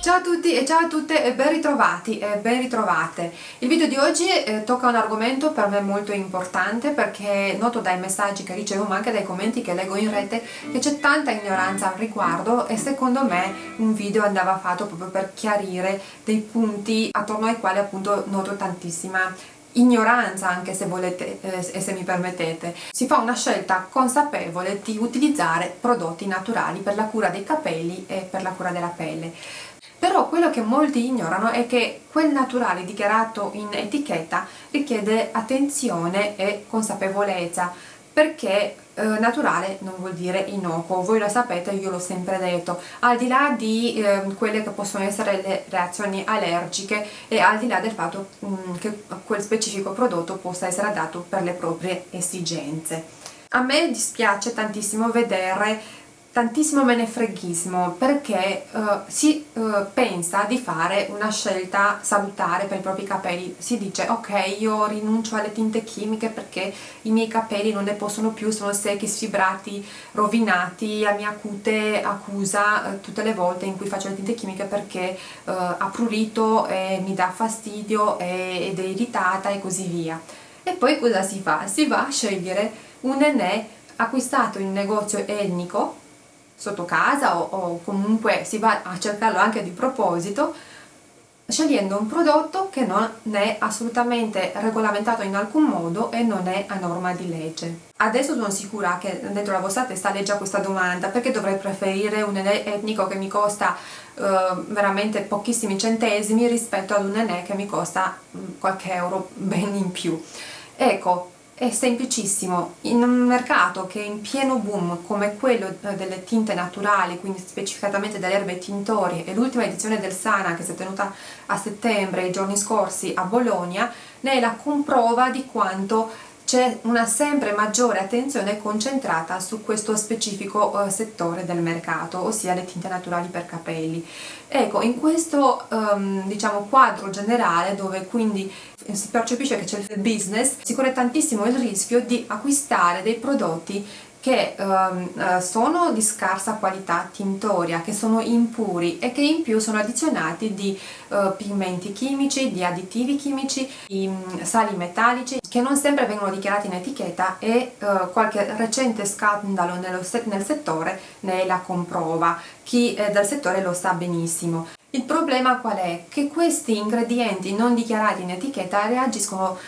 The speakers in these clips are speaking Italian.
Ciao a tutti e ciao a tutte e ben ritrovati e ben ritrovate. Il video di oggi eh, tocca un argomento per me molto importante perché noto dai messaggi che ricevo ma anche dai commenti che leggo in rete che c'è tanta ignoranza al riguardo e secondo me un video andava fatto proprio per chiarire dei punti attorno ai quali appunto noto tantissima ignoranza anche se volete eh, e se mi permettete. Si fa una scelta consapevole di utilizzare prodotti naturali per la cura dei capelli e per la cura della pelle. Però quello che molti ignorano è che quel naturale dichiarato in etichetta richiede attenzione e consapevolezza perché eh, naturale non vuol dire innocuo, voi lo sapete, io l'ho sempre detto, al di là di eh, quelle che possono essere le reazioni allergiche e al di là del fatto mh, mm, che quel specifico prodotto possa essere adatto per le proprie esigenze. A me dispiace tantissimo vedere tantissimo menefreghismo perché uh, si uh, pensa di fare una scelta salutare per i propri capelli si dice ok io rinuncio alle tinte chimiche perché i miei capelli non ne possono più sono secchi, sfibrati, rovinati la mia cute accusa uh, tutte le volte in cui faccio le tinte chimiche perché ha prurito e mi dà fastidio e, ed è irritata e così via e poi cosa si fa? si va a scegliere un enè acquistato in un negozio etnico sotto casa o, o comunque si va a cercarlo anche di proposito scegliendo un prodotto che non è assolutamente regolamentato in alcun modo e non è a norma di legge. Adesso sono sicura che dentro la vostra testa legge questa domanda perché dovrei preferire un enè etnico che mi costa uh, veramente pochissimi centesimi rispetto ad un enè che mi costa um, qualche euro ben in più. Ecco, è semplicissimo, in un mercato che è in pieno boom come quello eh, delle tinte naturali, quindi specificatamente delle erbe tintorie e l'ultima edizione del Sana che si è tenuta a settembre, i giorni scorsi a Bologna, ne è la comprova di quanto c'è una sempre maggiore attenzione concentrata su questo specifico uh, settore del mercato, ossia le tinte naturali per capelli. Ecco, in questo um, diciamo, quadro generale dove quindi si percepisce che c'è il business, si corre tantissimo il rischio di acquistare dei prodotti che um, sono di scarsa qualità tintoria, che sono impuri e che in più sono addizionati di uh, pigmenti chimici, di additivi chimici, di um, sali metallici che non sempre vengono dichiarati in etichetta e uh, qualche recente scandalo se nel settore ne la comprova, chi è del settore lo sa benissimo. Il problema qual è? Che questi ingredienti non dichiarati in etichetta reagiscono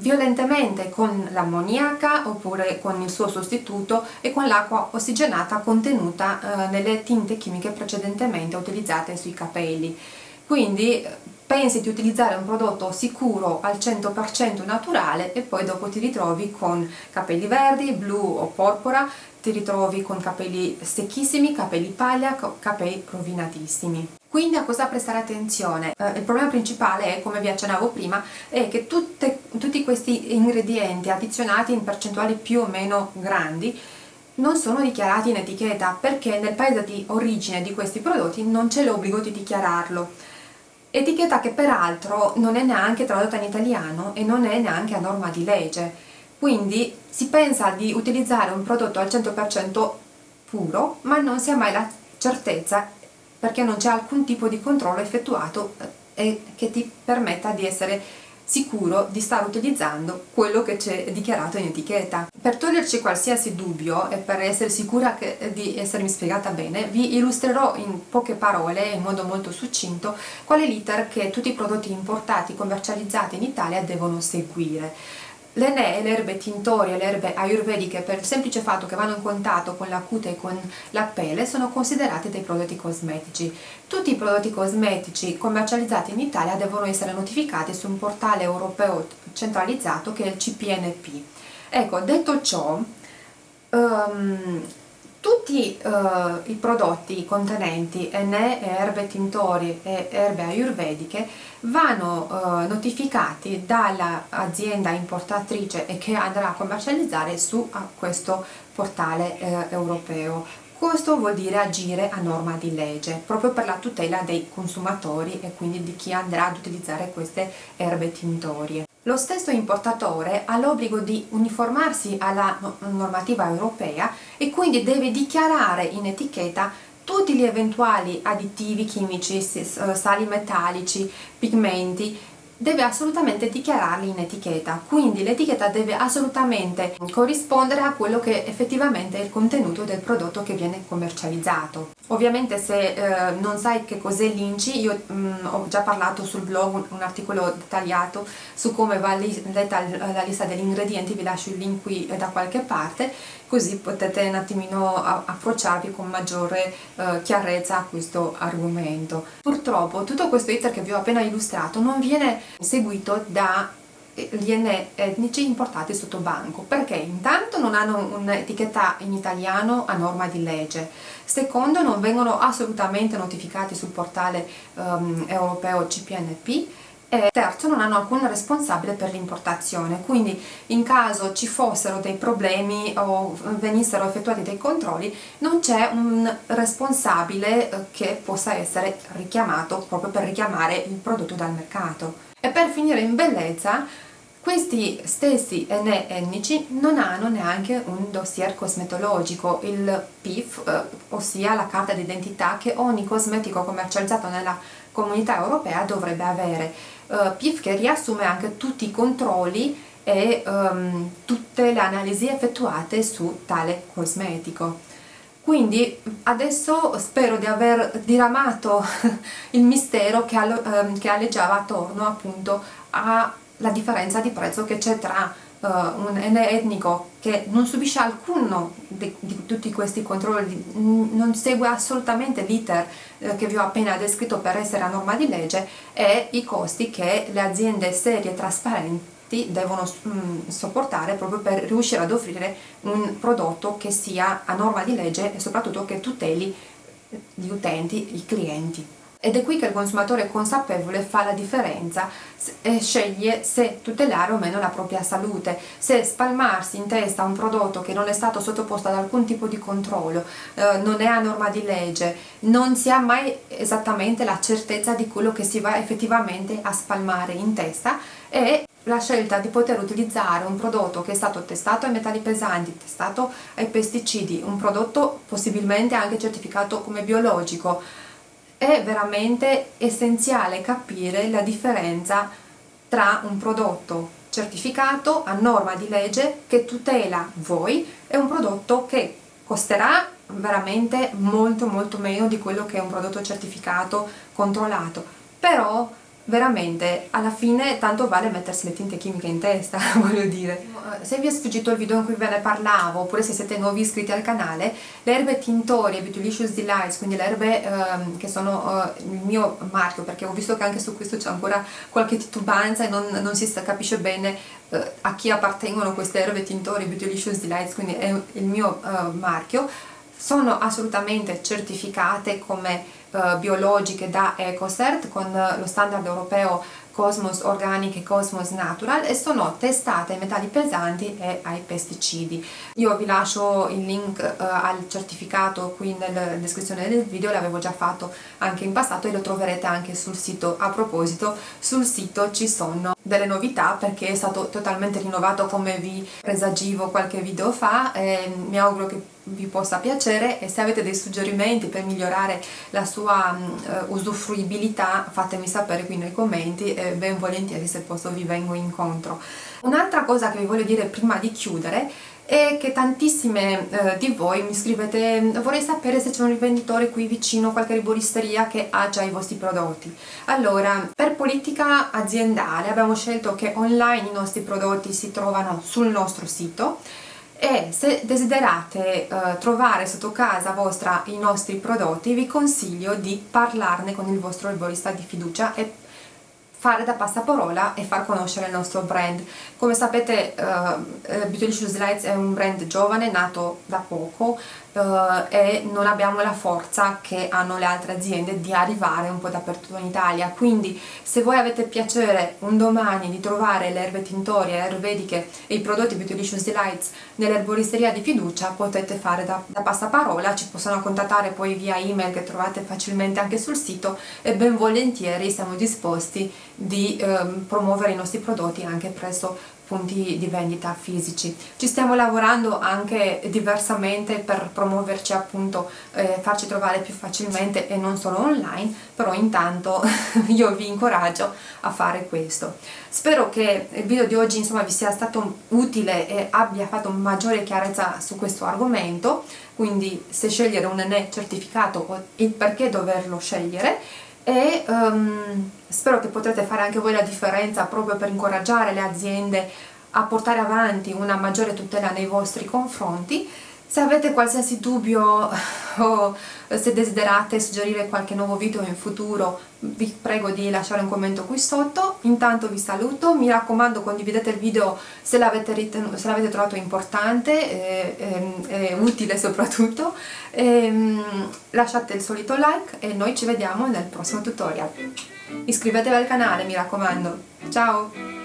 violentemente con l'ammoniaca oppure con il suo sostituto e con l'acqua ossigenata contenuta eh, nelle tinte chimiche precedentemente utilizzate sui capelli. Quindi eh, pensi di utilizzare un prodotto sicuro al 100% naturale e poi dopo ti ritrovi con capelli verdi, blu o porpora, ti ritrovi con capelli secchissimi, capelli paglia, capelli rovinatissimi. Quindi a cosa prestare attenzione? Eh, il problema principale è, come vi accennavo prima, è che tutte, tutti questi ingredienti addizionati in percentuali più o meno grandi non sono dichiarati in etichetta perché nel paese di origine di questi prodotti non c'è l'obbligo di dichiararlo. Etichetta che peraltro non è neanche tradotta in italiano e non è neanche a norma di legge. Quindi si pensa di utilizzare un prodotto al 100% puro ma non si ha mai la certezza perché non c'è alcun tipo di controllo effettuato eh, che ti permetta di essere sicuro di stare utilizzando quello che c'è dichiarato in etichetta. Per toglierci qualsiasi dubbio e per essere sicura che, eh, di essermi spiegata bene, vi illustrerò in poche parole, in modo molto succinto, qual è l'iter che tutti i prodotti importati commercializzati in Italia devono seguire. Le ne, le erbe tintorie, le erbe ayurvediche per il semplice fatto che vanno in contatto con la cute e con la pelle sono considerate dei prodotti cosmetici. Tutti i prodotti cosmetici commercializzati in Italia devono essere notificati su un portale europeo centralizzato che è il CPNP. Ecco, detto ciò, um, tutti uh, i prodotti contenenti NE, erbe tintorie e erbe ayurvediche vanno uh, notificati dall'azienda importatrice e che andrà a commercializzare su uh, questo portale eh, europeo. Questo vuol dire agire a norma di legge, proprio per la tutela dei consumatori e quindi di chi andrà ad utilizzare queste erbe tintorie. Lo stesso importatore ha l'obbligo di uniformarsi alla normativa europea e quindi deve dichiarare in etichetta tutti gli eventuali additivi chimici, sali metallici, pigmenti deve assolutamente dichiararli in etichetta, quindi l'etichetta deve assolutamente corrispondere a quello che effettivamente è il contenuto del prodotto che viene commercializzato. Ovviamente se eh, non sai che cos'è l'INCI, io mh, mm, ho già parlato sul blog un, un, articolo dettagliato su come va letta la lista degli ingredienti, vi lascio il link qui da qualche parte, così potete un attimino approcciarvi con maggiore eh, chiarezza a questo argomento. Purtroppo tutto questo iter che vi ho appena illustrato non viene seguito da gli ene etnici importati sotto banco perché intanto non hanno un'etichetta in italiano a norma di legge secondo non vengono assolutamente notificati sul portale um, europeo CPNP e terzo non hanno alcun responsabile per l'importazione. Quindi in caso ci fossero dei problemi o venissero effettuati dei controlli non c'è un responsabile eh, che possa essere richiamato proprio per richiamare il prodotto dal mercato. E per finire in bellezza questi stessi ene etnici non hanno neanche un dossier cosmetologico, il PIF, eh, ossia la carta d'identità che ogni cosmetico commercializzato nella comunità europea dovrebbe avere uh, PIF che riassume anche tutti i controlli e um, tutte le analisi effettuate su tale cosmetico. Quindi adesso spero di aver diramato il mistero che, um, che alleggiava attorno appunto alla differenza di prezzo che c'è tra uh, un etnico che non subisce alcuno di, di tutti questi controlli, non segue assolutamente l'iter uh, che vi ho appena descritto per essere a norma di legge e i costi che le aziende serie e trasparenti devono mm, sopportare proprio per riuscire ad offrire un prodotto che sia a norma di legge e soprattutto che tuteli gli utenti, i clienti ed è qui che il consumatore consapevole fa la differenza e sceglie se tutelare o meno la propria salute, se spalmarsi in testa un prodotto che non è stato sottoposto ad alcun tipo di controllo, eh, non è a norma di legge, non si ha mai esattamente la certezza di quello che si va effettivamente a spalmare in testa e la scelta di poter utilizzare un prodotto che è stato testato ai metalli pesanti, testato ai pesticidi, un prodotto possibilmente anche certificato come biologico, è veramente essenziale capire la differenza tra un prodotto certificato a norma di legge che tutela voi e un prodotto che costerà veramente molto molto meno di quello che è un prodotto certificato controllato. Però veramente alla fine tanto vale mettersi le tinte chimiche in testa, voglio dire. Se vi è sfuggito il video in cui ve ne parlavo, oppure se siete nuovi iscritti al canale, le erbe tintorie Beautylicious Delights, quindi le erbe ehm, che sono eh, il mio marchio, perché ho visto che anche su questo c'è ancora qualche titubanza e non, non si capisce bene eh, a chi appartengono queste erbe tintorie Beautylicious Delights, quindi è il mio eh, marchio, sono assolutamente certificate come biologiche da EcoCert con uh, lo standard europeo Cosmos Organic e Cosmos Natural e sono testate ai metalli pesanti e ai pesticidi. Io vi lascio il link uh, al certificato qui nella descrizione del video, l'avevo già fatto anche in passato e lo troverete anche sul sito. A proposito, sul sito ci sono delle novità perché è stato totalmente rinnovato come vi presagivo qualche video fa e mi auguro che vi possa piacere e se avete dei suggerimenti per migliorare la sua uh, usufruibilità fatemi sapere qui nei commenti e ben volentieri se posso vi vengo incontro. Un'altra cosa che vi voglio dire prima di chiudere è che tantissime eh, di voi mi scrivete vorrei sapere se c'è un rivenditore qui vicino, qualche riboristeria che ha già i vostri prodotti. Allora, per politica aziendale abbiamo scelto che online i nostri prodotti si trovano sul nostro sito e se desiderate eh, trovare sotto casa vostra i nostri prodotti vi consiglio di parlarne con il vostro arborista di fiducia e fare da passaparola e far conoscere il nostro brand. Come sapete uh, Beautylicious Lights è un brand giovane, nato da poco uh, e non abbiamo la forza che hanno le altre aziende di arrivare un po' dappertutto in Italia, quindi se voi avete piacere un domani di trovare le erbe tintorie, le ayurvediche e i prodotti Beautylicious Delights nell'erboristeria di fiducia potete fare da, da passaparola, ci possono contattare poi via email che trovate facilmente anche sul sito e ben volentieri siamo disposti di ehm, promuovere i nostri prodotti anche presso punti di vendita fisici. Ci stiamo lavorando anche diversamente per promuoverci appunto, eh, farci trovare più facilmente e non solo online, però intanto io vi incoraggio a fare questo. Spero che il video di oggi insomma vi sia stato utile e abbia fatto maggiore chiarezza su questo argomento, quindi se scegliere un NE certificato o il perché doverlo scegliere e um, spero che potrete fare anche voi la differenza proprio per incoraggiare le aziende a portare avanti una maggiore tutela nei vostri confronti se avete qualsiasi dubbio o se desiderate suggerire qualche nuovo video in futuro vi prego di lasciare un commento qui sotto. Intanto vi saluto, mi raccomando condividete il video se l'avete trovato importante e, e, e utile soprattutto. E, um, lasciate il solito like e noi ci vediamo nel prossimo tutorial. Iscrivetevi al canale mi raccomando. Ciao!